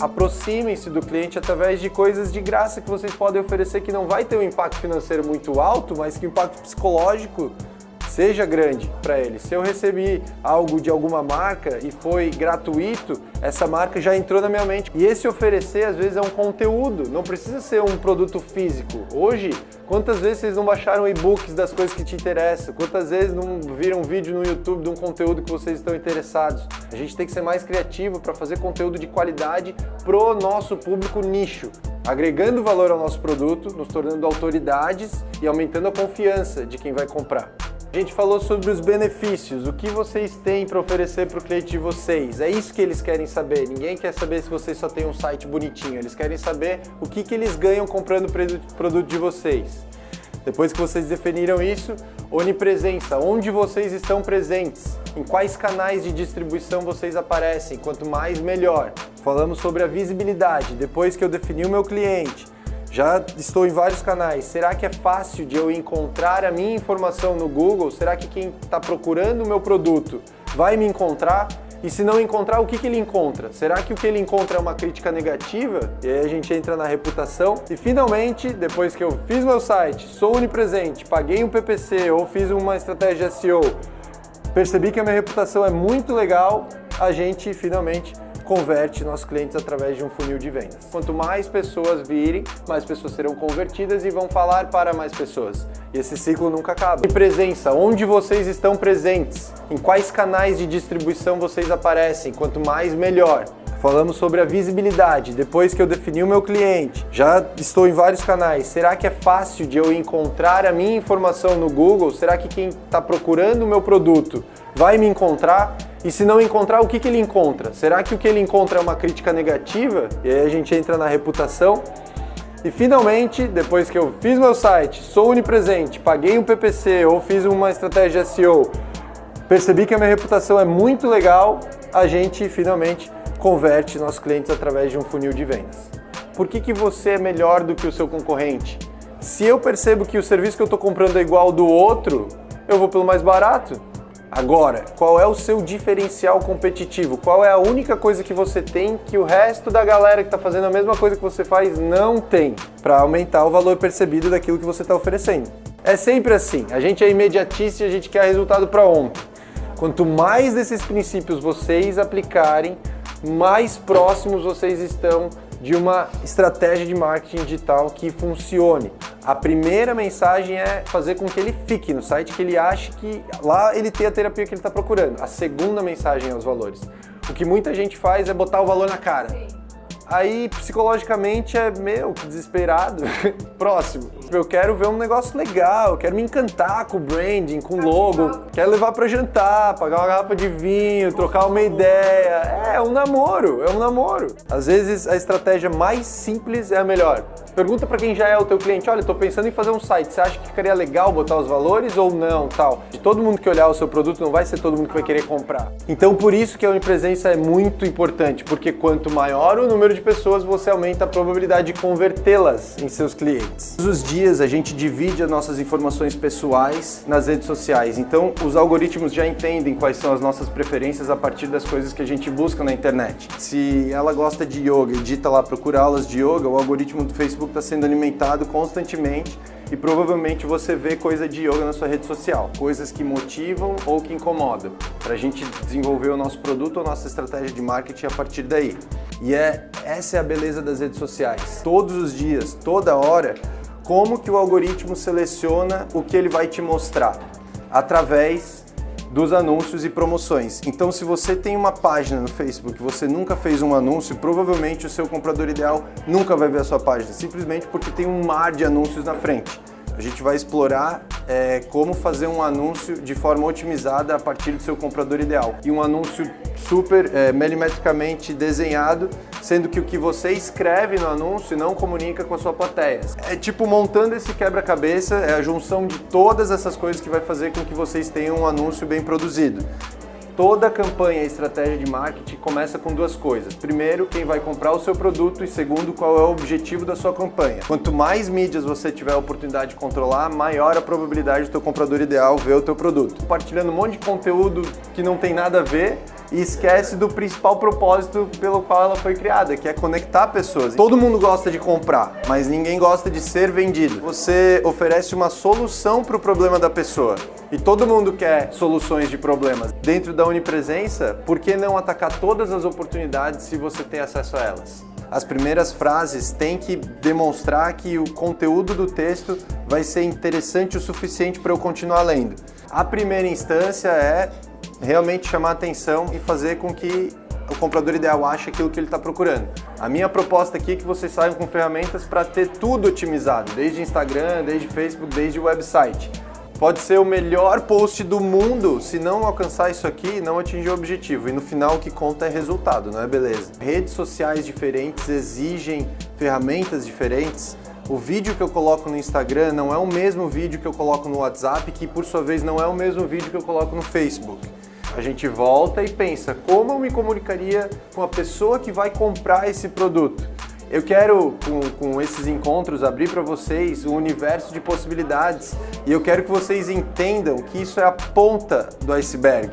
aproximem-se do cliente através de coisas de graça que vocês podem oferecer que não vai ter um impacto financeiro muito alto, mas que o impacto psicológico seja grande para ele. Se eu recebi algo de alguma marca e foi gratuito, essa marca já entrou na minha mente. E esse oferecer, às vezes, é um conteúdo, não precisa ser um produto físico. Hoje, quantas vezes vocês não baixaram e-books das coisas que te interessam? Quantas vezes não viram um vídeo no YouTube de um conteúdo que vocês estão interessados? A gente tem que ser mais criativo para fazer conteúdo de qualidade pro nosso público nicho agregando valor ao nosso produto, nos tornando autoridades e aumentando a confiança de quem vai comprar. A gente falou sobre os benefícios, o que vocês têm para oferecer para o cliente de vocês. É isso que eles querem saber. Ninguém quer saber se vocês só têm um site bonitinho. Eles querem saber o que, que eles ganham comprando o produto de vocês. Depois que vocês definiram isso, onipresença, onde vocês estão presentes, em quais canais de distribuição vocês aparecem, quanto mais melhor. Falamos sobre a visibilidade, depois que eu defini o meu cliente, já estou em vários canais. Será que é fácil de eu encontrar a minha informação no Google? Será que quem está procurando o meu produto vai me encontrar? E se não encontrar, o que, que ele encontra? Será que o que ele encontra é uma crítica negativa? E aí a gente entra na reputação. E finalmente, depois que eu fiz meu site, sou onipresente, paguei um PPC ou fiz uma estratégia SEO, percebi que a minha reputação é muito legal, a gente finalmente converte nossos clientes através de um funil de vendas. Quanto mais pessoas virem, mais pessoas serão convertidas e vão falar para mais pessoas. E esse ciclo nunca acaba. E presença, onde vocês estão presentes? Em quais canais de distribuição vocês aparecem? Quanto mais, melhor. Falamos sobre a visibilidade, depois que eu defini o meu cliente, já estou em vários canais, será que é fácil de eu encontrar a minha informação no Google? Será que quem está procurando o meu produto vai me encontrar? E se não encontrar, o que, que ele encontra? Será que o que ele encontra é uma crítica negativa? E aí a gente entra na reputação. E finalmente, depois que eu fiz meu site, sou onipresente, paguei um PPC ou fiz uma estratégia SEO, percebi que a minha reputação é muito legal, a gente finalmente converte nossos clientes através de um funil de vendas. Por que, que você é melhor do que o seu concorrente? Se eu percebo que o serviço que eu estou comprando é igual ao do outro, eu vou pelo mais barato. Agora, qual é o seu diferencial competitivo? Qual é a única coisa que você tem que o resto da galera que está fazendo a mesma coisa que você faz não tem para aumentar o valor percebido daquilo que você está oferecendo? É sempre assim, a gente é imediatista e a gente quer resultado para ontem. Quanto mais desses princípios vocês aplicarem, mais próximos vocês estão de uma estratégia de marketing digital que funcione. A primeira mensagem é fazer com que ele fique no site, que ele ache que lá ele tem a terapia que ele está procurando. A segunda mensagem é os valores. O que muita gente faz é botar o valor na cara. Aí, psicologicamente, é, meu, que desesperado. Próximo. Eu quero ver um negócio legal, quero me encantar com o branding, com o logo. Quero levar para jantar, pagar uma garrafa de vinho, trocar uma ideia. É, é um namoro, é um namoro. Às vezes, a estratégia mais simples é a melhor. Pergunta para quem já é o teu cliente, olha, estou pensando em fazer um site, você acha que ficaria legal botar os valores ou não, tal? De todo mundo que olhar o seu produto, não vai ser todo mundo que vai querer comprar. Então, por isso que a onipresença é muito importante, porque quanto maior o número de pessoas, você aumenta a probabilidade de convertê-las em seus clientes. Todos os dias a gente divide as nossas informações pessoais nas redes sociais, então os algoritmos já entendem quais são as nossas preferências a partir das coisas que a gente busca na internet. Se ela gosta de yoga e digita lá procura aulas de yoga, o algoritmo do Facebook está sendo alimentado constantemente e provavelmente você vê coisa de yoga na sua rede social, coisas que motivam ou que incomodam, para a gente desenvolver o nosso produto ou nossa estratégia de marketing a partir daí. E é essa é a beleza das redes sociais. Todos os dias, toda hora, como que o algoritmo seleciona o que ele vai te mostrar? Através dos anúncios e promoções. Então, se você tem uma página no Facebook, você nunca fez um anúncio, provavelmente o seu comprador ideal nunca vai ver a sua página, simplesmente porque tem um mar de anúncios na frente. A gente vai explorar é, como fazer um anúncio de forma otimizada a partir do seu comprador ideal. E um anúncio super é, milimetricamente desenhado, sendo que o que você escreve no anúncio não comunica com a sua plateia. É tipo montando esse quebra-cabeça, é a junção de todas essas coisas que vai fazer com que vocês tenham um anúncio bem produzido. Toda campanha e estratégia de marketing começa com duas coisas. Primeiro, quem vai comprar o seu produto e segundo, qual é o objetivo da sua campanha. Quanto mais mídias você tiver a oportunidade de controlar, maior a probabilidade do teu comprador ideal ver o teu produto. Compartilhando um monte de conteúdo que não tem nada a ver, e esquece do principal propósito pelo qual ela foi criada, que é conectar pessoas. Todo mundo gosta de comprar, mas ninguém gosta de ser vendido. Você oferece uma solução para o problema da pessoa. E todo mundo quer soluções de problemas. Dentro da Unipresença, por que não atacar todas as oportunidades se você tem acesso a elas? As primeiras frases têm que demonstrar que o conteúdo do texto vai ser interessante o suficiente para eu continuar lendo. A primeira instância é realmente chamar atenção e fazer com que o comprador ideal ache aquilo que ele está procurando. A minha proposta aqui é que vocês saiam com ferramentas para ter tudo otimizado, desde Instagram, desde Facebook, desde website. Pode ser o melhor post do mundo, se não alcançar isso aqui, não atingir o objetivo. E no final o que conta é resultado, não é beleza? Redes sociais diferentes exigem ferramentas diferentes. O vídeo que eu coloco no Instagram não é o mesmo vídeo que eu coloco no WhatsApp, que por sua vez não é o mesmo vídeo que eu coloco no Facebook. A gente volta e pensa, como eu me comunicaria com a pessoa que vai comprar esse produto? Eu quero, com, com esses encontros, abrir para vocês um universo de possibilidades e eu quero que vocês entendam que isso é a ponta do iceberg.